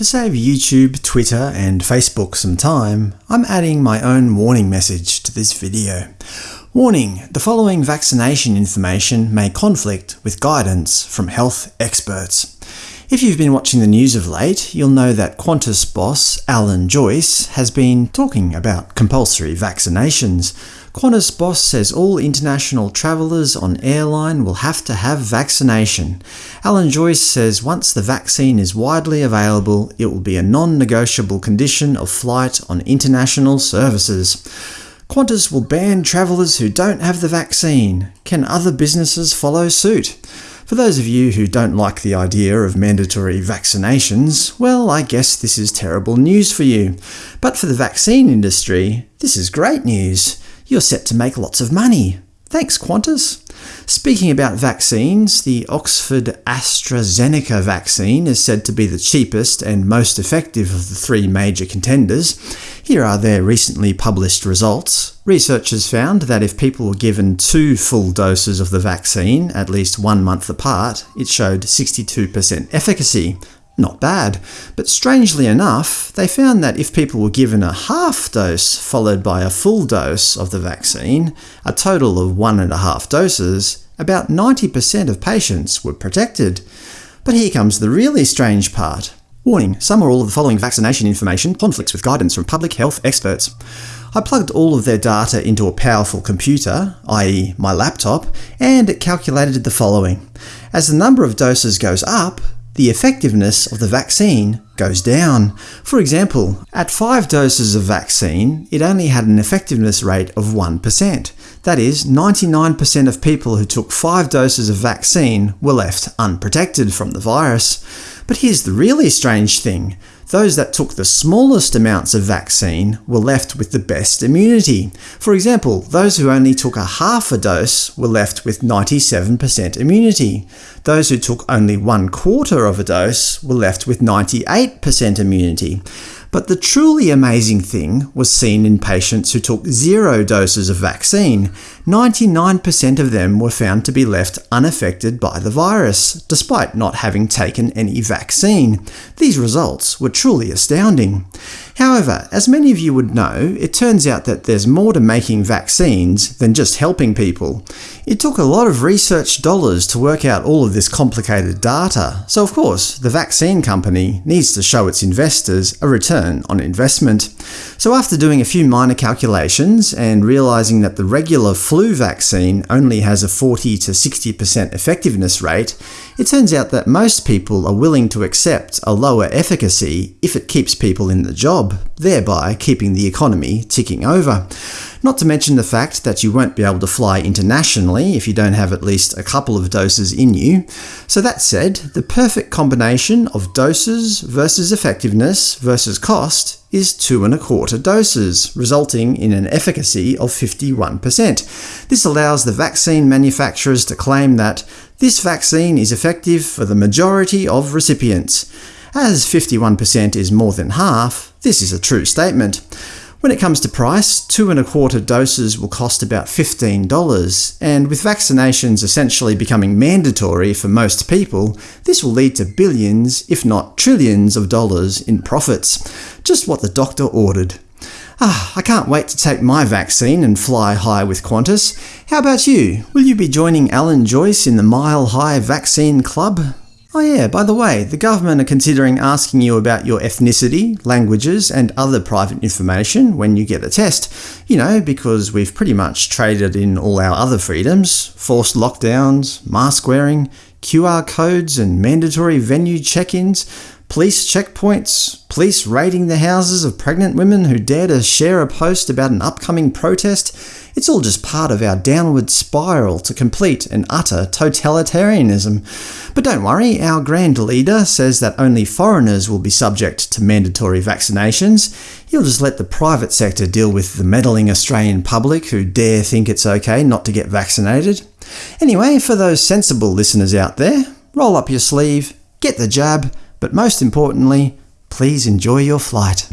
To save YouTube, Twitter and Facebook some time, I'm adding my own warning message to this video. Warning! The following vaccination information may conflict with guidance from health experts. If you've been watching the news of late, you'll know that Qantas boss Alan Joyce has been talking about compulsory vaccinations. Qantas boss says all international travellers on airline will have to have vaccination. Alan Joyce says once the vaccine is widely available, it will be a non-negotiable condition of flight on international services. Qantas will ban travellers who don't have the vaccine. Can other businesses follow suit? For those of you who don't like the idea of mandatory vaccinations, well, I guess this is terrible news for you. But for the vaccine industry, this is great news. You're set to make lots of money. Thanks, Qantas! Speaking about vaccines, the Oxford AstraZeneca vaccine is said to be the cheapest and most effective of the three major contenders. Here are their recently published results. Researchers found that if people were given two full doses of the vaccine, at least one month apart, it showed 62% efficacy. Not bad. But strangely enough, they found that if people were given a half dose followed by a full dose of the vaccine, a total of one and a half doses, about 90% of patients were protected. But here comes the really strange part. Warning, some or all of the following vaccination information conflicts with guidance from public health experts. I plugged all of their data into a powerful computer, i.e. my laptop, and it calculated the following. As the number of doses goes up, the effectiveness of the vaccine goes down. For example, at 5 doses of vaccine, it only had an effectiveness rate of 1%. That is, 99% of people who took 5 doses of vaccine were left unprotected from the virus. But here's the really strange thing. Those that took the smallest amounts of vaccine were left with the best immunity. For example, those who only took a half a dose were left with 97% immunity. Those who took only one quarter of a dose were left with 98% immunity. But the truly amazing thing was seen in patients who took zero doses of vaccine. 99% of them were found to be left unaffected by the virus, despite not having taken any vaccine. These results were truly astounding. However, as many of you would know, it turns out that there's more to making vaccines than just helping people. It took a lot of research dollars to work out all of this complicated data, so of course the vaccine company needs to show its investors a return on investment. So after doing a few minor calculations and realizing that the regular flu vaccine only has a 40 to 60% effectiveness rate, it turns out that most people are willing to accept a lower efficacy if it keeps people in the job, thereby keeping the economy ticking over. Not to mention the fact that you won't be able to fly internationally if you don't have at least a couple of doses in you. So that said, the perfect combination of doses versus effectiveness versus cost is two and a quarter doses, resulting in an efficacy of 51%. This allows the vaccine manufacturers to claim that this vaccine is effective for the majority of recipients. As 51% is more than half, this is a true statement. When it comes to price, two and a quarter doses will cost about $15, and with vaccinations essentially becoming mandatory for most people, this will lead to billions, if not trillions of dollars in profits. Just what the doctor ordered. Ah, I can't wait to take my vaccine and fly high with Qantas. How about you? Will you be joining Alan Joyce in the Mile High Vaccine Club? Oh yeah, by the way, the government are considering asking you about your ethnicity, languages, and other private information when you get the test. You know, because we've pretty much traded in all our other freedoms – forced lockdowns, mask wearing, QR codes and mandatory venue check-ins, police checkpoints, police raiding the houses of pregnant women who dare to share a post about an upcoming protest, it's all just part of our downward spiral to complete and utter totalitarianism. But don't worry, our Grand Leader says that only foreigners will be subject to mandatory vaccinations. He'll just let the private sector deal with the meddling Australian public who dare think it's okay not to get vaccinated. Anyway, for those sensible listeners out there, roll up your sleeve, get the jab, but most importantly, please enjoy your flight.